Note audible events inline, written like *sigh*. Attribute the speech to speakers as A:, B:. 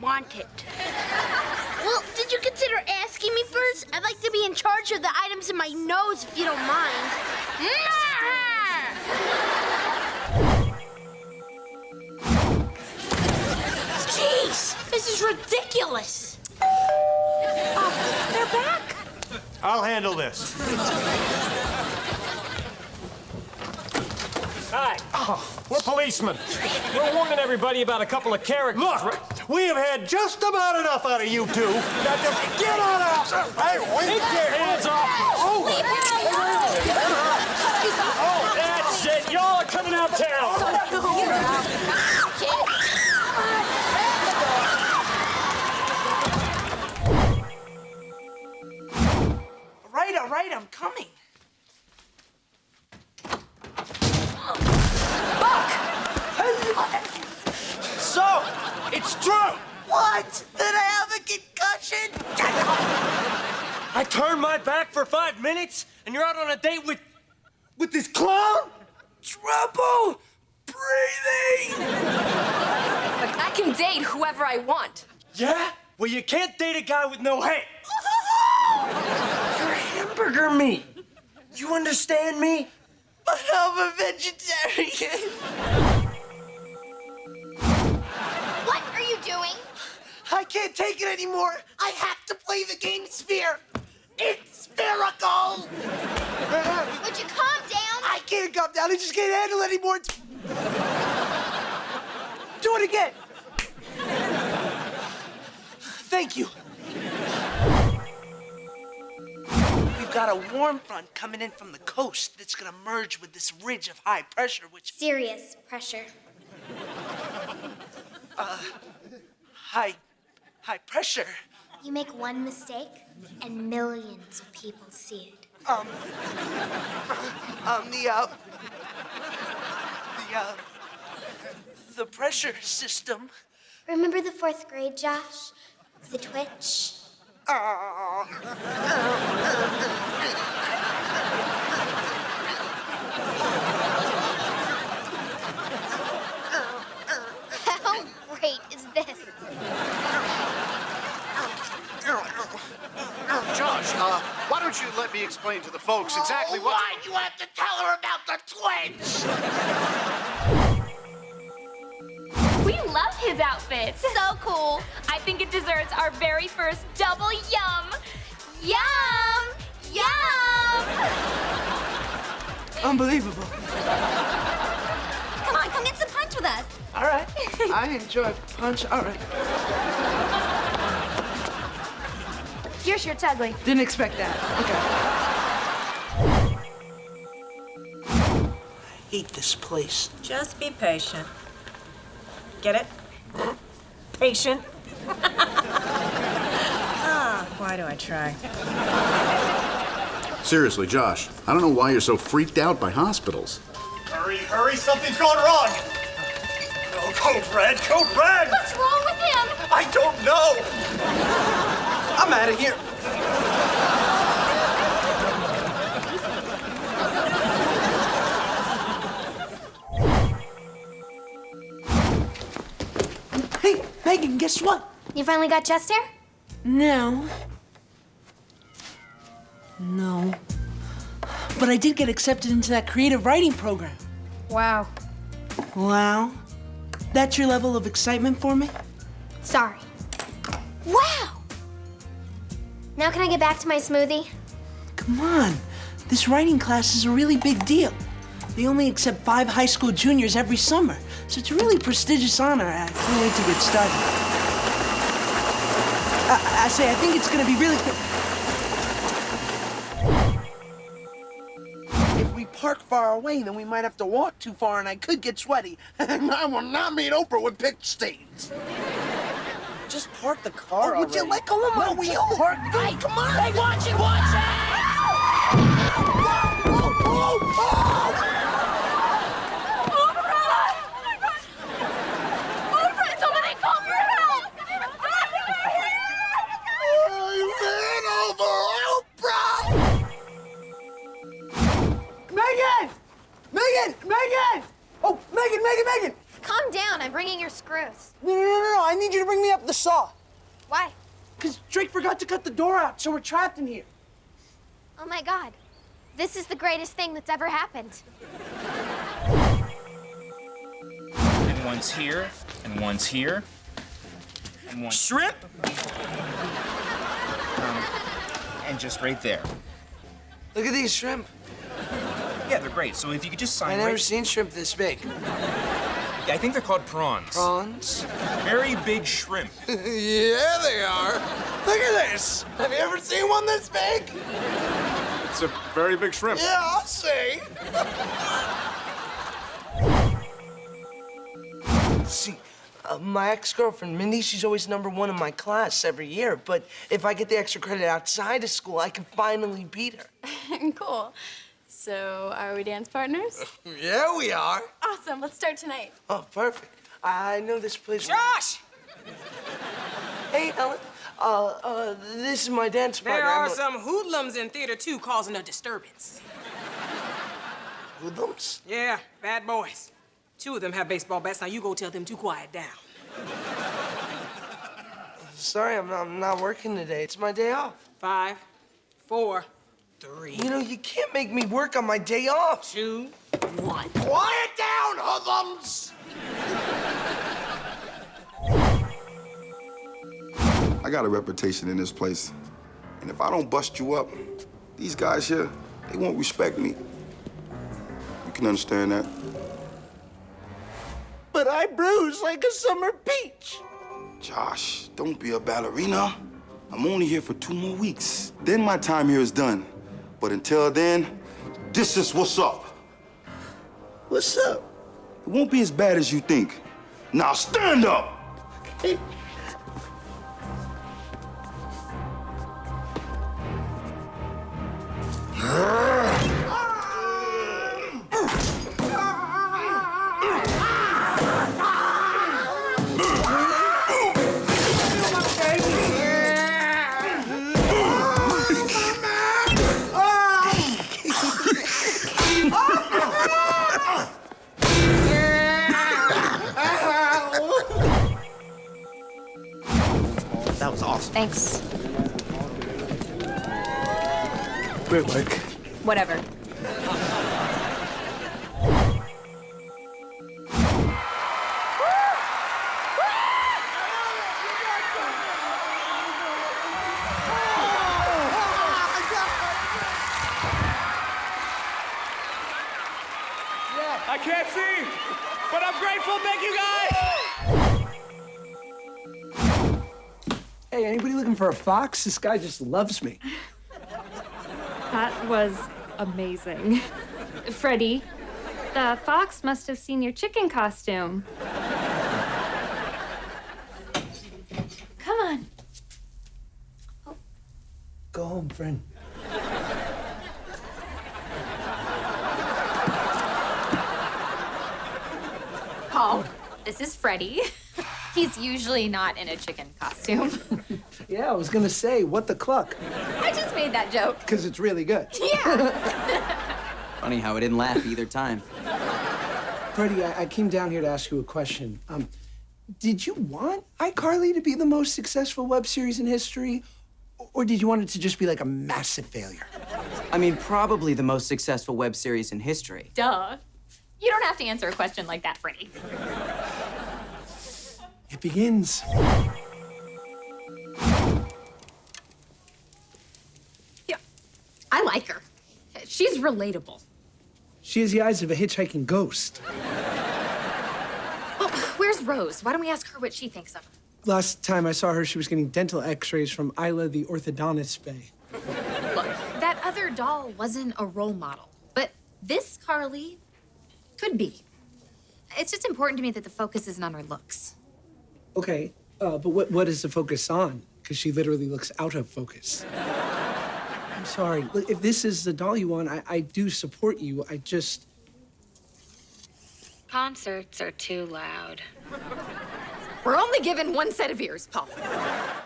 A: want it.
B: Well, did you consider asking me first? I'd like to be in charge of the items in my nose, if you don't mind. Jeez, this is ridiculous.
C: Oh, they're back.
D: I'll handle this.
E: Hi. Oh, we're policemen. We're warning everybody about a couple of characters.
D: Look, we have had just about enough out of you two. Now just get on out. Hey, wait.
E: Take your hands off.
B: Oh, Leave her alone.
E: Oh, that's it. Y'all are coming out town. *laughs*
F: I
E: turned my back for five minutes, and you're out on a date with, with this clown?
F: Trouble breathing.
C: Look, I can date whoever I want.
E: Yeah? Well, you can't date a guy with no head.
F: You're hamburger meat. You understand me? But I'm a vegetarian.
B: What are you doing?
F: I can't take it anymore. I have to play the game Sphere. It's spherical.
B: Would you calm down?
F: I can't calm down. I just can't handle it anymore. It's- Do it again. Thank you. We've got a warm front coming in from the coast that's gonna merge with this ridge of high pressure, which
B: Serious pressure.
F: Uh, high, high pressure.
B: You make one mistake, and millions of people see it.
F: Um, the, uh, the, uh, the pressure system.
B: Remember the fourth grade, Josh? The twitch? *laughs* How great is this?
G: Josh, uh, why don't you let me explain to the folks exactly what...
F: Why'd you have to tell her about the twins?
H: We love his outfit.
B: So cool.
H: I think it deserves our very first double yum. Yum! Yum!
F: Unbelievable.
C: Come on, come get some punch with us.
F: All right. *laughs* I enjoy punch. All right.
C: Your shirt's ugly.
F: Didn't expect that. Okay. I hate this place.
I: Just be patient. Get it? Patient. *laughs* ah, why do I try?
G: Seriously, Josh, I don't know why you're so freaked out by hospitals.
D: Hurry, hurry, something's going wrong. Oh, code red, code red.
B: What's wrong with him?
D: I don't know.
F: I'm out of here. Hey, Megan, guess what?
B: You finally got chest hair?
F: No. No. But I did get accepted into that creative writing program.
C: Wow.
F: Wow. That's your level of excitement for me?
B: Sorry. Wow! Now can I get back to my smoothie?
F: Come on. This writing class is a really big deal. They only accept five high school juniors every summer, so it's a really prestigious honor. I can't wait to get started. I, I say, I think it's gonna be really. If we park far away, then we might have to walk too far, and I could get sweaty. *laughs* and I will not meet Oprah with pitch stains. Just park the car. Oh, would you let go of my wheel? Park. Hey, come on! Hey, watch it! Watch it! Forgot to cut the door out, so we're trapped in here.
H: Oh my god. This is the greatest thing that's ever happened.
A: And one's here, and one's here, and one.
E: Shrimp?
A: Um, and just right there.
F: Look at these shrimp.
A: Yeah, they're great. So if you could just sign
F: I've never
A: right-
F: seen shrimp this big.
A: Yeah, I think they're called prawns.
F: Prawns?
A: Very big shrimp. *laughs*
F: yeah, they are. Look at this. Have you ever seen one this big?
G: It's a very big shrimp.
F: Yeah, I'll say. See, uh, my ex-girlfriend, Mindy, she's always number one in my class every year. But if I get the extra credit outside of school, I can finally beat her. *laughs*
J: cool. So, are we dance partners? *laughs*
F: Yeah, we are.
J: Awesome. Let's start tonight.
F: Oh, perfect. I know this place.
I: Josh!
F: Hey, Ellen. Uh, uh, this is my dance partner.
I: There
F: are a-
I: some hoodlums in theater too causing a disturbance.
F: Hoodlums?
I: Yeah, bad boys. Two of them have baseball bats. Now you go tell them to quiet down.
F: Sorry, I'm not, I'm not working today. It's my day off.
I: Five, four, three,
F: You know, you can't make me work on my day off.
I: two, one.
F: Quiet down, hoodlums!
K: I got a reputation in this place. And if I don't bust you up, these guys here, they won't respect me. You can understand that?
F: But I bruise like a summer peach.
K: Josh, don't be a ballerina. I'm only here for two more weeks. Then my time here is done. But until then, this is what's up.
F: What's up?
K: It won't be as bad as you think. Now stand up!
A: That
C: Thanks.
F: Great work.
C: Whatever.
E: I can't see, but I'm grateful. Thank you, guys.
F: Hey, anybody looking for a fox? This guy just loves me.
L: That was amazing. Freddie, the fox must have seen your chicken costume. Come on.
F: Go home, friend.
C: Paul, this is Freddie. *laughs* He's usually not in a chicken costume. *laughs*
F: Yeah, I was gonna say, what the cluck?
C: I just made that joke.
F: Because it's really good. *laughs*
C: Yeah. *laughs*
M: Funny how I didn't laugh either time.
F: Freddie, I, I came down here to ask you a question. Um, did you want iCarly to be the most successful web series in history? Or did you want it to just be like a massive failure?
M: I mean, probably the most successful web series in history.
C: Duh. You don't have to answer a question like that, Freddie.
F: It begins.
C: Yeah. I like her. She's relatable.
F: She has the eyes of a hitchhiking ghost.
C: Oh, where's Rose? Why don't we ask her what she thinks of her?
F: Last time I saw her, she was getting dental x-rays from Isla the orthodontist bay.
C: Look, that other doll wasn't a role model, but this Carly could be. It's just important to me that the focus isn't on her looks.
F: Okay, uh, but what, what is the focus on? Because she literally looks out of focus. I'm sorry. Look, if this is the doll you want, I, I do support you. I just.
L: Concerts are too loud.
C: We're only given one set of ears, Paul.